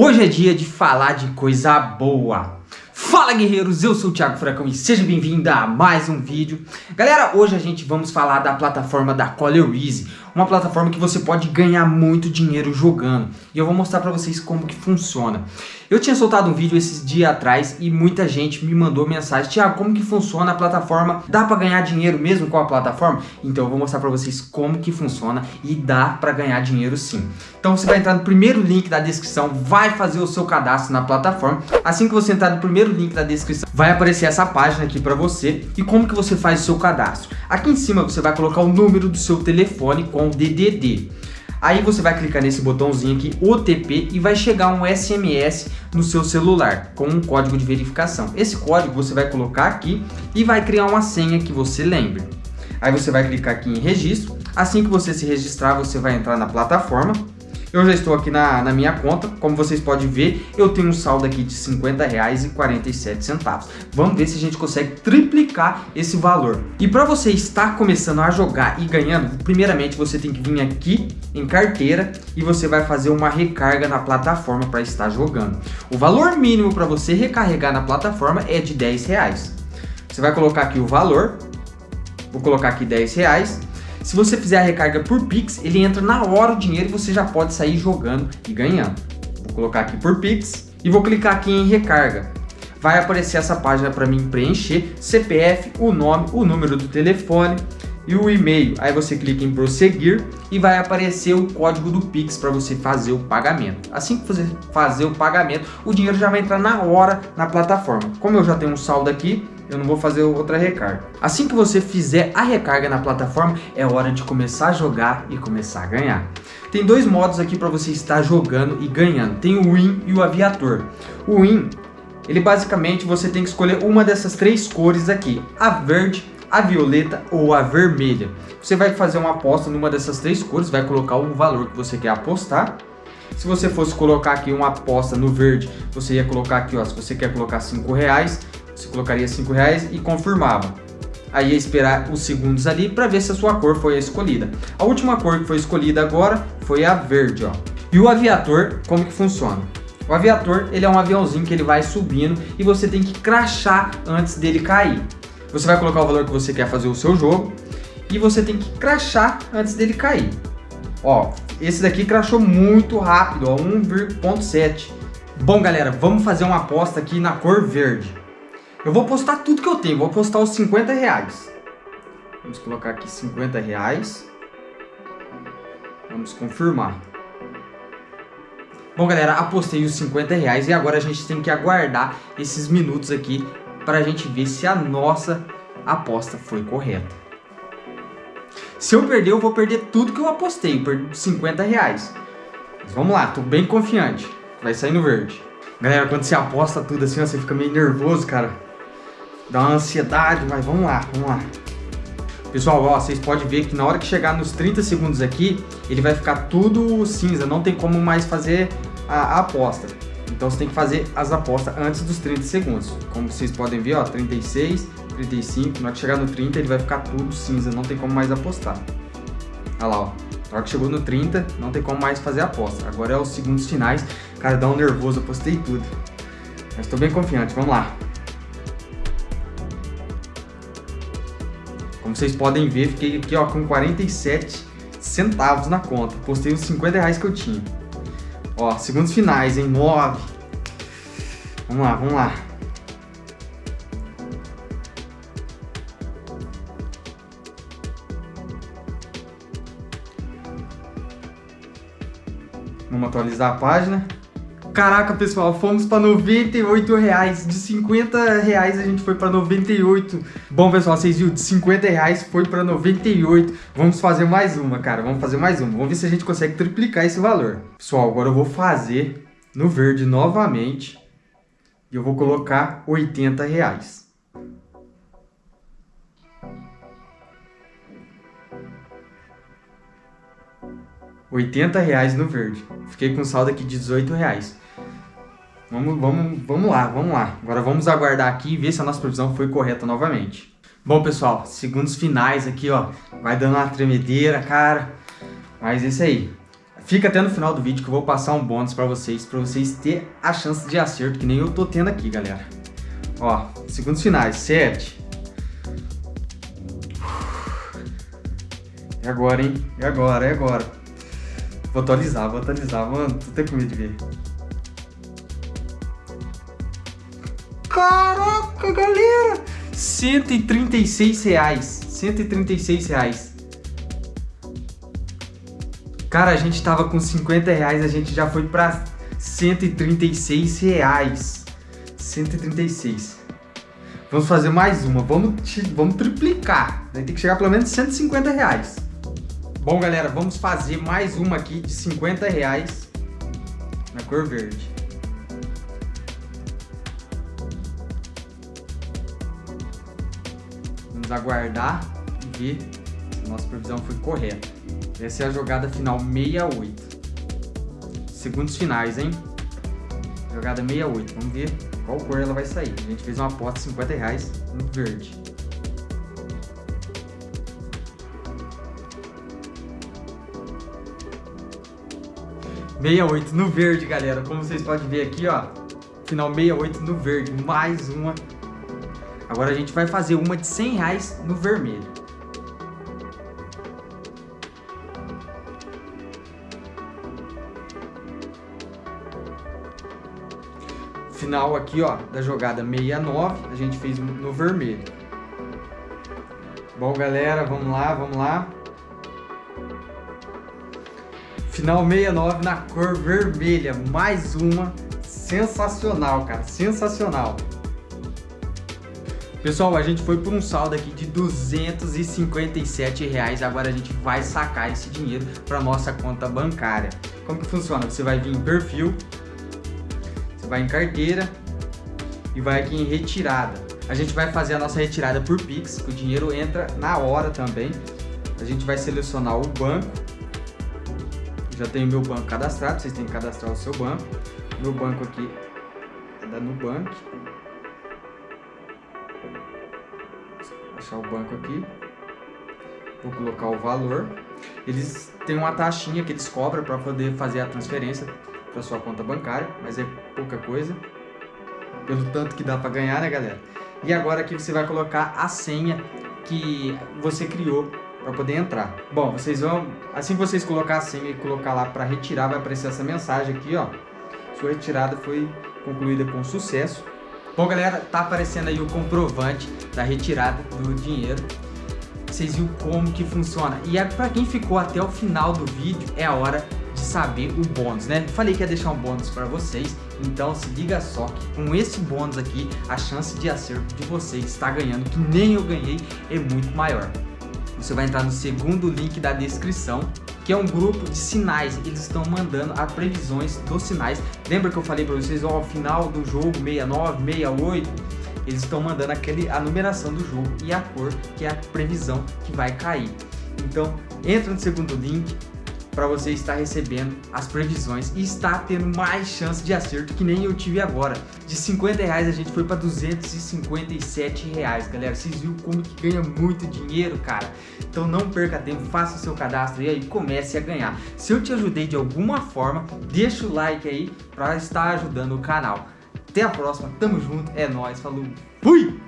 Hoje é dia de falar de coisa boa. Fala guerreiros, eu sou o Thiago Furacão e seja bem-vindo a mais um vídeo. Galera, hoje a gente vamos falar da plataforma da Color Easy, uma plataforma que você pode ganhar muito dinheiro jogando. E eu vou mostrar para vocês como que funciona. Eu tinha soltado um vídeo esses dias atrás e muita gente me mandou mensagem, Thiago, como que funciona a plataforma? Dá para ganhar dinheiro mesmo com a plataforma? Então eu vou mostrar para vocês como que funciona e dá para ganhar dinheiro sim. Então você vai entrar no primeiro link da descrição, vai fazer o seu cadastro na plataforma. Assim que você entrar no primeiro link da descrição, vai aparecer essa página aqui para você. E como que você faz o seu cadastro? Aqui em cima você vai colocar o número do seu telefone com DDD. Aí você vai clicar nesse botãozinho aqui, OTP, e vai chegar um SMS no seu celular com um código de verificação. Esse código você vai colocar aqui e vai criar uma senha que você lembre. Aí você vai clicar aqui em registro. Assim que você se registrar, você vai entrar na plataforma eu já estou aqui na, na minha conta, como vocês podem ver, eu tenho um saldo aqui de R$ 50,47. Vamos ver se a gente consegue triplicar esse valor. E para você estar começando a jogar e ganhando, primeiramente você tem que vir aqui em carteira e você vai fazer uma recarga na plataforma para estar jogando. O valor mínimo para você recarregar na plataforma é de 10 reais. Você vai colocar aqui o valor, vou colocar aqui 10 reais se você fizer a recarga por Pix, ele entra na hora o dinheiro e você já pode sair jogando e ganhando. Vou colocar aqui por Pix e vou clicar aqui em recarga. Vai aparecer essa página para mim preencher, CPF, o nome, o número do telefone e o e-mail. Aí você clica em prosseguir e vai aparecer o código do Pix para você fazer o pagamento. Assim que você fazer o pagamento, o dinheiro já vai entrar na hora na plataforma. Como eu já tenho um saldo aqui, eu não vou fazer outra recarga. Assim que você fizer a recarga na plataforma, é hora de começar a jogar e começar a ganhar. Tem dois modos aqui para você estar jogando e ganhando. Tem o Win e o Aviator. O Win, ele basicamente você tem que escolher uma dessas três cores aqui. A verde, a violeta ou a vermelha. Você vai fazer uma aposta numa dessas três cores, vai colocar o valor que você quer apostar. Se você fosse colocar aqui uma aposta no verde, você ia colocar aqui, ó, se você quer colocar 5 reais, você colocaria 5 reais e confirmava. Aí ia esperar os segundos ali para ver se a sua cor foi a escolhida. A última cor que foi escolhida agora foi a verde, ó. E o aviator, como que funciona? O aviator, ele é um aviãozinho que ele vai subindo e você tem que crachar antes dele cair. Você vai colocar o valor que você quer fazer o seu jogo e você tem que crachar antes dele cair. Ó, esse daqui crachou muito rápido, ó, 1,7. Bom, galera, vamos fazer uma aposta aqui na cor verde. Eu vou postar tudo que eu tenho, vou postar os 50 reais. Vamos colocar aqui 50 reais. Vamos confirmar. Bom, galera, apostei os 50 reais e agora a gente tem que aguardar esses minutos aqui para a gente ver se a nossa aposta foi correta. Se eu perder, eu vou perder tudo que eu apostei, perdi 50 reais. Mas vamos lá, tô bem confiante. Vai sair no verde. Galera, quando você aposta tudo assim, você fica meio nervoso, cara dá uma ansiedade, mas vamos lá, vamos lá. Pessoal, ó, vocês podem ver que na hora que chegar nos 30 segundos aqui, ele vai ficar tudo cinza, não tem como mais fazer a, a aposta. Então você tem que fazer as apostas antes dos 30 segundos. Como vocês podem ver, ó, 36, 35, na hora que chegar no 30 ele vai ficar tudo cinza, não tem como mais apostar. Olha lá, ó. Na hora que chegou no 30, não tem como mais fazer a aposta. Agora é os segundos finais. Cara, dá um nervoso, apostei tudo. Mas estou bem confiante, vamos lá. Como vocês podem ver, fiquei aqui ó, com 47 centavos na conta. Postei os 50 reais que eu tinha. Ó, segundos finais, em 9. Vamos lá, vamos lá. Vamos atualizar a página. Caraca, pessoal, fomos para 98 reais. De 50 reais a gente foi para 98. Bom, pessoal, vocês viram? De 50 reais foi para 98. Vamos fazer mais uma, cara. Vamos fazer mais uma. Vamos ver se a gente consegue triplicar esse valor. Pessoal, agora eu vou fazer no verde novamente. E eu vou colocar 80 reais. R$ reais no verde. Fiquei com saldo aqui de 18 reais. Vamos, vamos, vamos lá, vamos lá. Agora vamos aguardar aqui e ver se a nossa previsão foi correta novamente. Bom, pessoal, segundos finais aqui, ó. Vai dando uma tremedeira, cara. Mas é isso aí. Fica até no final do vídeo que eu vou passar um bônus pra vocês, pra vocês terem a chance de acerto, que nem eu tô tendo aqui, galera. Ó, segundos finais, 7. É agora, hein? É agora, é agora. Vou atualizar, vou atualizar. Mano, tô até com medo de ver. Caraca, galera! 136 reais. 136 reais. Cara, a gente tava com 50 reais, a gente já foi pra 136 reais. 136. Vamos fazer mais uma. Vamos, vamos triplicar. Ter que chegar pelo menos 150 reais. Bom, galera, vamos fazer mais uma aqui de 50 reais na cor verde. Vamos aguardar e ver se nossa previsão foi correta. Essa é a jogada final 68. Segundos finais, hein? Jogada 68. Vamos ver qual cor ela vai sair. A gente fez uma aposta de 50 reais no verde. 68 no verde, galera. Como vocês podem ver aqui, ó. Final 68 no verde. Mais uma. Agora a gente vai fazer uma de 100 reais no vermelho. Final aqui, ó, da jogada 69, a gente fez no vermelho. Bom, galera, vamos lá, vamos lá. Final 69 na cor vermelha. Mais uma. Sensacional, cara. Sensacional. Pessoal, a gente foi por um saldo aqui de 257 reais. Agora a gente vai sacar esse dinheiro para nossa conta bancária. Como que funciona? Você vai vir em perfil, você vai em carteira e vai aqui em retirada. A gente vai fazer a nossa retirada por Pix, que o dinheiro entra na hora também. A gente vai selecionar o banco já tenho meu banco cadastrado, vocês têm que cadastrar o seu banco. Meu banco aqui é da Nubank. Achar o banco aqui. Vou colocar o valor. Eles têm uma taxinha que eles cobram para poder fazer a transferência para sua conta bancária, mas é pouca coisa. Pelo tanto que dá para ganhar, né, galera? E agora aqui você vai colocar a senha que você criou para poder entrar. Bom, vocês vão, assim que vocês colocar a senha e colocar lá para retirar, vai aparecer essa mensagem aqui, ó. Sua retirada foi concluída com sucesso. Bom, galera, tá aparecendo aí o comprovante da retirada do dinheiro. Vocês viram como que funciona. E é para quem ficou até o final do vídeo, é a hora de saber o bônus, né? Falei que ia deixar um bônus para vocês, então se liga só que com esse bônus aqui, a chance de acerto de vocês estar ganhando, que nem eu ganhei, é muito maior você vai entrar no segundo link da descrição, que é um grupo de sinais. Eles estão mandando as previsões dos sinais. Lembra que eu falei para vocês, ó, final do jogo 69, 68, eles estão mandando aquele, a numeração do jogo e a cor, que é a previsão que vai cair. Então, entra no segundo link, para você estar recebendo as previsões e estar tendo mais chance de acerto que nem eu tive agora. De 50 reais a gente foi para 257 reais, galera. Vocês viram como que ganha muito dinheiro, cara? Então não perca tempo, faça o seu cadastro e aí comece a ganhar. Se eu te ajudei de alguma forma, deixa o like aí para estar ajudando o canal. Até a próxima, tamo junto, é nóis, falou, fui!